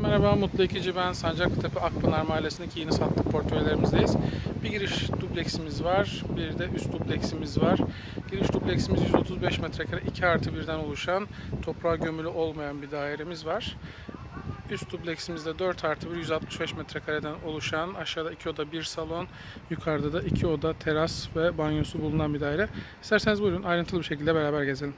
Merhaba, Mutlu İkici ben. Sancaktepe Akpınar Mahallesi'ndeki yeni sattık portföylerimizdeyiz. Bir giriş dupleksimiz var, bir de üst dupleksimiz var. Giriş dupleksimiz 135 metrekare, 2 artı 1'den oluşan, toprağa gömülü olmayan bir dairemiz var. Üst dupleksimizde 4 artı 1, 165 metrekareden oluşan, aşağıda 2 oda 1 salon, yukarıda da 2 oda teras ve banyosu bulunan bir daire. İsterseniz buyurun ayrıntılı bir şekilde beraber gezelim.